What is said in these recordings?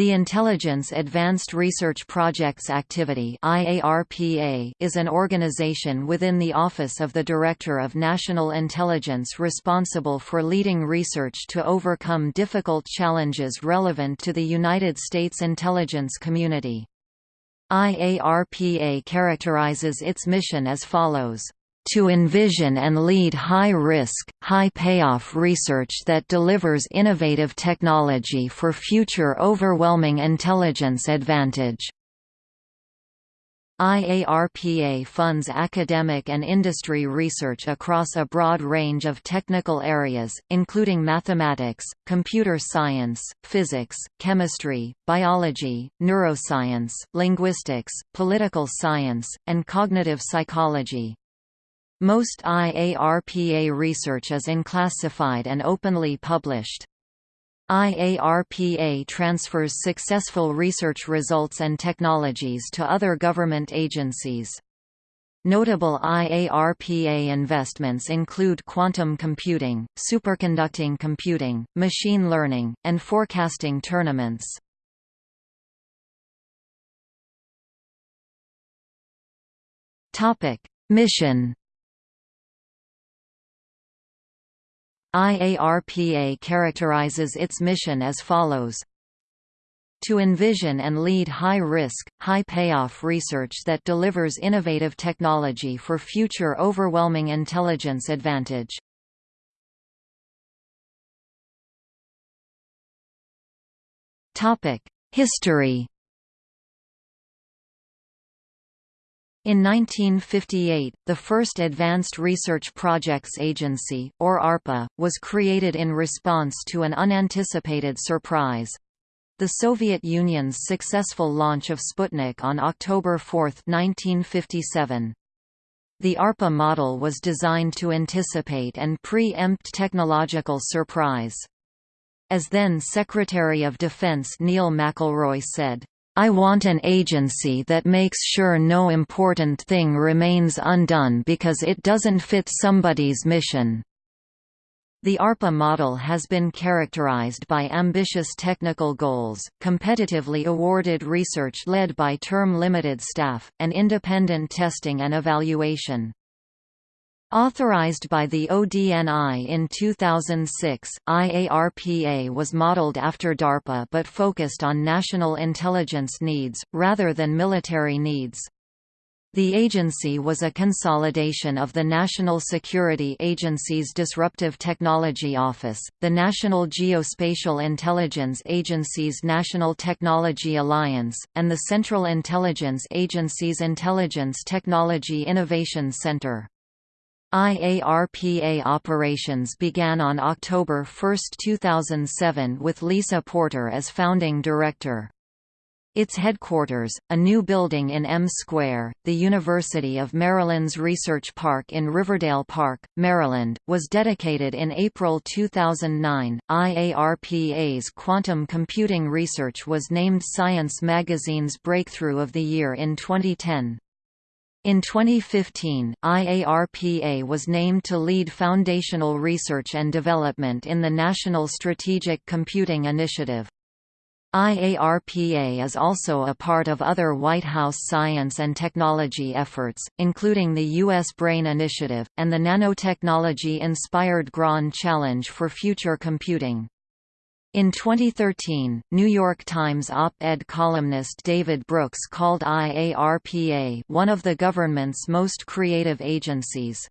The Intelligence Advanced Research Projects Activity is an organization within the Office of the Director of National Intelligence responsible for leading research to overcome difficult challenges relevant to the United States intelligence community. IARPA characterizes its mission as follows to envision and lead high-risk, high-payoff research that delivers innovative technology for future overwhelming intelligence advantage. IARPA funds academic and industry research across a broad range of technical areas, including mathematics, computer science, physics, chemistry, biology, neuroscience, linguistics, political science, and cognitive psychology. Most IARPA research is unclassified and openly published. IARPA transfers successful research results and technologies to other government agencies. Notable IARPA investments include quantum computing, superconducting computing, machine learning, and forecasting tournaments. Mission IARPA characterizes its mission as follows to envision and lead high-risk, high-payoff research that delivers innovative technology for future overwhelming intelligence advantage. History In 1958, the first Advanced Research Projects Agency, or ARPA, was created in response to an unanticipated surprise. The Soviet Union's successful launch of Sputnik on October 4, 1957. The ARPA model was designed to anticipate and pre-empt technological surprise. As then Secretary of Defense Neil McElroy said, I want an agency that makes sure no important thing remains undone because it doesn't fit somebody's mission. The ARPA model has been characterized by ambitious technical goals, competitively awarded research led by term-limited staff, and independent testing and evaluation. Authorized by the ODNI in 2006, IARPA was modeled after DARPA but focused on national intelligence needs, rather than military needs. The agency was a consolidation of the National Security Agency's Disruptive Technology Office, the National Geospatial Intelligence Agency's National Technology Alliance, and the Central Intelligence Agency's Intelligence Technology Innovation Center. IARPA operations began on October 1, 2007 with Lisa Porter as founding director. Its headquarters, a new building in M Square, the University of Maryland's Research Park in Riverdale Park, Maryland, was dedicated in April 2009. IARPA's quantum computing research was named Science magazine's Breakthrough of the Year in 2010. In 2015, IARPA was named to lead foundational research and development in the National Strategic Computing Initiative. IARPA is also a part of other White House science and technology efforts, including the U.S. BRAIN Initiative, and the nanotechnology-inspired Grand Challenge for Future Computing. In 2013, New York Times op-ed columnist David Brooks called IARPA one of the government's most creative agencies.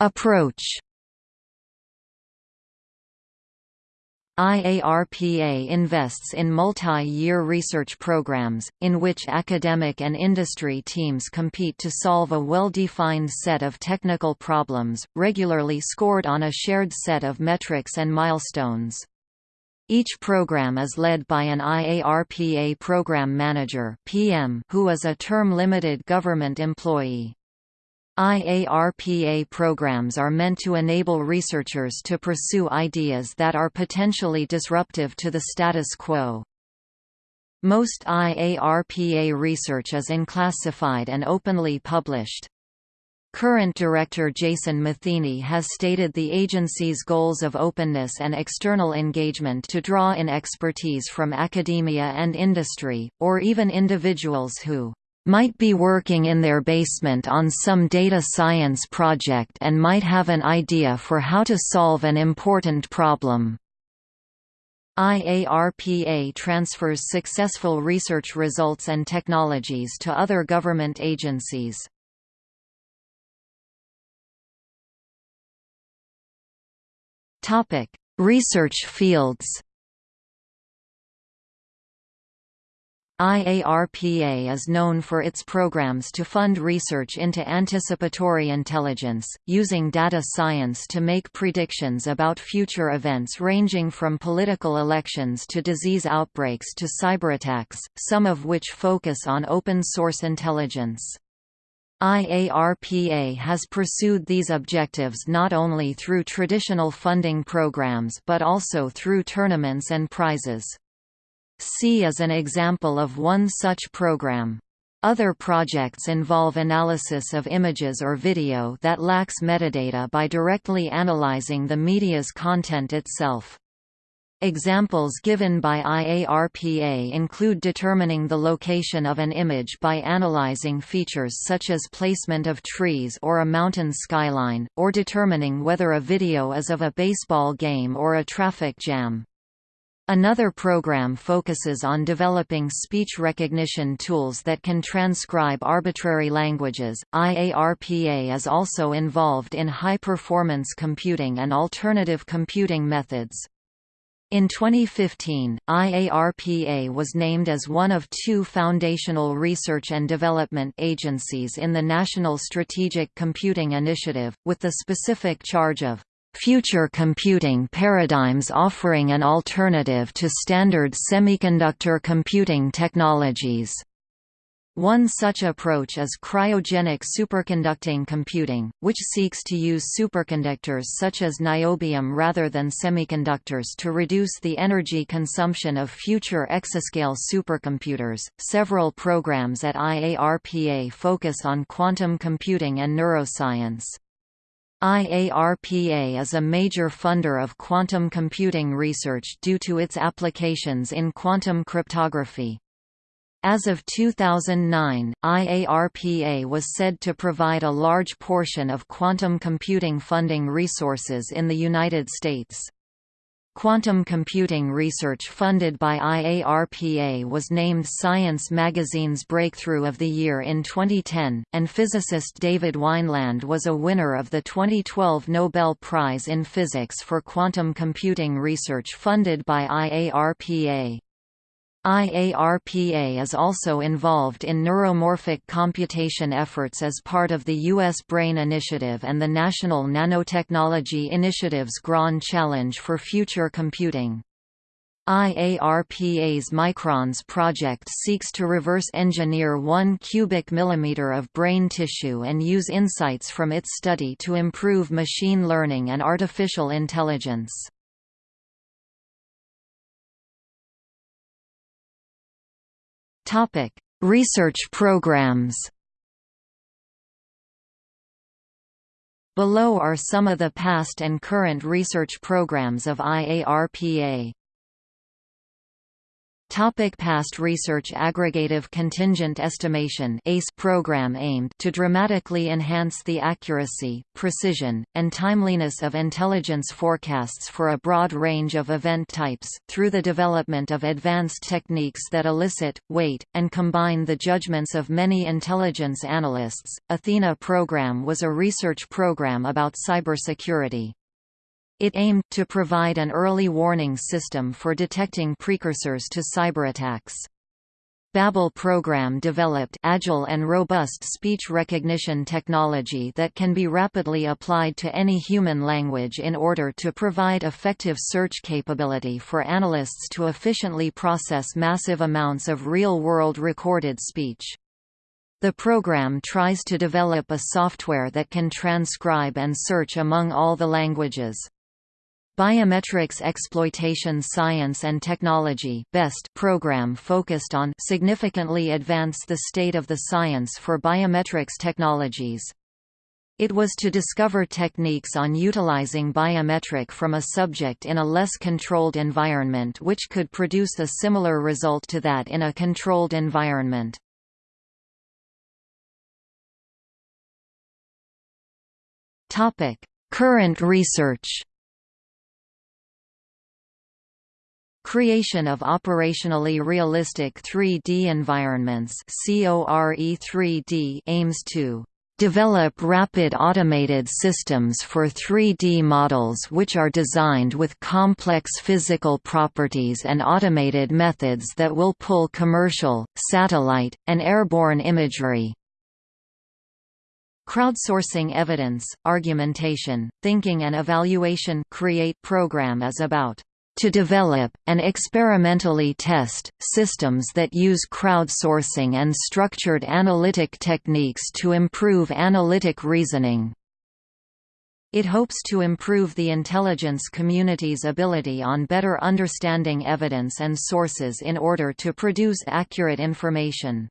Approach IARPA invests in multi-year research programs, in which academic and industry teams compete to solve a well-defined set of technical problems, regularly scored on a shared set of metrics and milestones. Each program is led by an IARPA program manager PM who is a term-limited government employee. IARPA programs are meant to enable researchers to pursue ideas that are potentially disruptive to the status quo. Most IARPA research is unclassified and openly published. Current director Jason Matheny has stated the agency's goals of openness and external engagement to draw in expertise from academia and industry, or even individuals who might be working in their basement on some data science project and might have an idea for how to solve an important problem. IARPA transfers successful research results and technologies to other government agencies. Research fields IARPA is known for its programs to fund research into anticipatory intelligence, using data science to make predictions about future events ranging from political elections to disease outbreaks to cyberattacks, some of which focus on open-source intelligence. IARPA has pursued these objectives not only through traditional funding programs but also through tournaments and prizes. C is an example of one such program. Other projects involve analysis of images or video that lacks metadata by directly analyzing the media's content itself. Examples given by IARPA include determining the location of an image by analyzing features such as placement of trees or a mountain skyline, or determining whether a video is of a baseball game or a traffic jam. Another program focuses on developing speech recognition tools that can transcribe arbitrary languages. IARPA is also involved in high performance computing and alternative computing methods. In 2015, IARPA was named as one of two foundational research and development agencies in the National Strategic Computing Initiative, with the specific charge of future computing paradigms offering an alternative to standard semiconductor computing technologies. One such approach is cryogenic superconducting computing, which seeks to use superconductors such as niobium rather than semiconductors to reduce the energy consumption of future exascale supercomputers. Several programs at IARPA focus on quantum computing and neuroscience. IARPA is a major funder of quantum computing research due to its applications in quantum cryptography. As of 2009, IARPA was said to provide a large portion of quantum computing funding resources in the United States. Quantum computing research funded by IARPA was named Science Magazine's Breakthrough of the Year in 2010, and physicist David Wineland was a winner of the 2012 Nobel Prize in Physics for quantum computing research funded by IARPA. IARPA is also involved in neuromorphic computation efforts as part of the U.S. BRAIN Initiative and the National Nanotechnology Initiative's Grand Challenge for Future Computing. IARPA's MICrONS project seeks to reverse engineer 1 cubic millimeter of brain tissue and use insights from its study to improve machine learning and artificial intelligence. Topic: Research programs. Below are some of the past and current research programs of IARPA. Topic past research Aggregative Contingent Estimation ACE program aimed to dramatically enhance the accuracy, precision, and timeliness of intelligence forecasts for a broad range of event types, through the development of advanced techniques that elicit, weight, and combine the judgments of many intelligence analysts. Athena program was a research program about cybersecurity. It aimed to provide an early warning system for detecting precursors to cyberattacks. Babel program developed agile and robust speech recognition technology that can be rapidly applied to any human language in order to provide effective search capability for analysts to efficiently process massive amounts of real-world recorded speech. The program tries to develop a software that can transcribe and search among all the languages. Biometrics Exploitation Science and Technology BEST program focused on significantly advance the state of the science for biometrics technologies. It was to discover techniques on utilizing biometric from a subject in a less controlled environment which could produce a similar result to that in a controlled environment. Current research Creation of operationally realistic 3D environments CORE3D aims to develop rapid automated systems for 3D models which are designed with complex physical properties and automated methods that will pull commercial, satellite, and airborne imagery. Crowdsourcing evidence, argumentation, thinking and evaluation create program is about to develop, and experimentally test, systems that use crowdsourcing and structured analytic techniques to improve analytic reasoning. It hopes to improve the intelligence community's ability on better understanding evidence and sources in order to produce accurate information.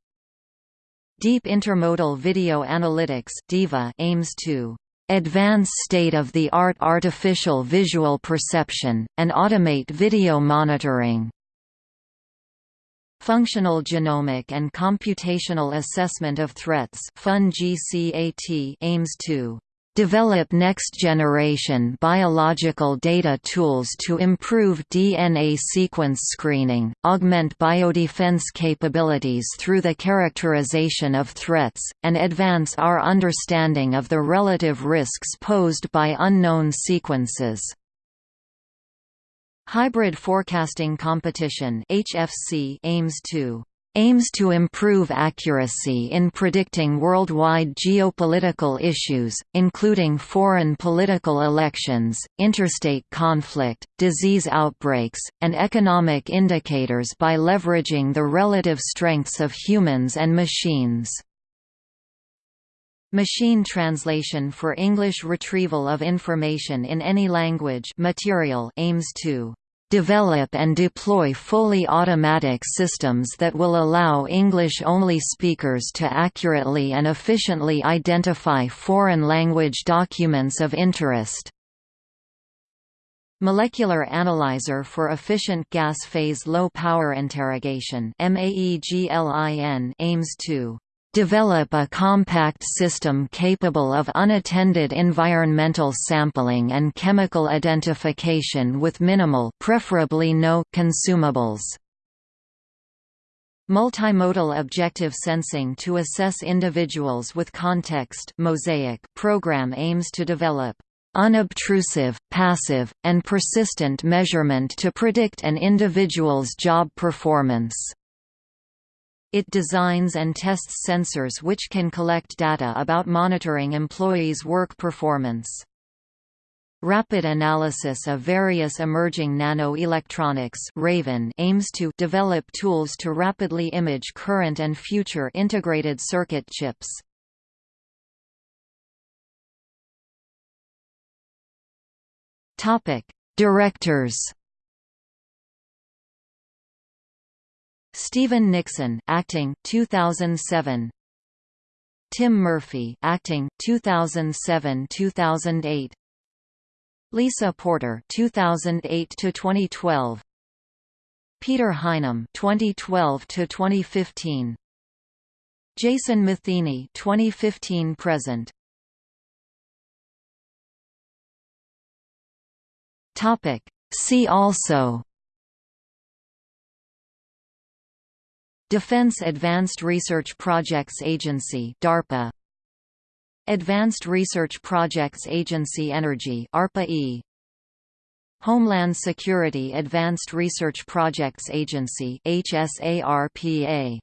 Deep Intermodal Video Analytics (DIVA) aims to advance state-of-the-art artificial visual perception, and automate video monitoring. Functional Genomic and Computational Assessment of Threats aims to develop next-generation biological data tools to improve DNA sequence screening, augment biodefense capabilities through the characterization of threats, and advance our understanding of the relative risks posed by unknown sequences. Hybrid Forecasting Competition aims to aims to improve accuracy in predicting worldwide geopolitical issues, including foreign political elections, interstate conflict, disease outbreaks, and economic indicators by leveraging the relative strengths of humans and machines. Machine translation for English retrieval of information in any language material aims to develop and deploy fully automatic systems that will allow English-only speakers to accurately and efficiently identify foreign language documents of interest. Molecular Analyzer for Efficient Gas Phase Low Power Interrogation aims to Develop a compact system capable of unattended environmental sampling and chemical identification with minimal preferably no consumables. Multimodal objective sensing to assess individuals with context Mosaic program aims to develop unobtrusive, passive, and persistent measurement to predict an individual's job performance. It designs and tests sensors which can collect data about monitoring employees' work performance. Rapid analysis of various emerging nanoelectronics Raven aims to develop tools to rapidly image current and future integrated circuit chips. Topic: Directors Stephen Nixon, acting 2007. Tim Murphy, acting 2007-2008. Lisa Porter, 2008 to 2012. Peter Highnam, 2012 to 2015. Jason Matheny, 2015 present. Topic. See also Defense Advanced Research Projects Agency DARPA. Advanced Research Projects Agency Energy ARPA-E Homeland Security Advanced Research Projects Agency HSARPA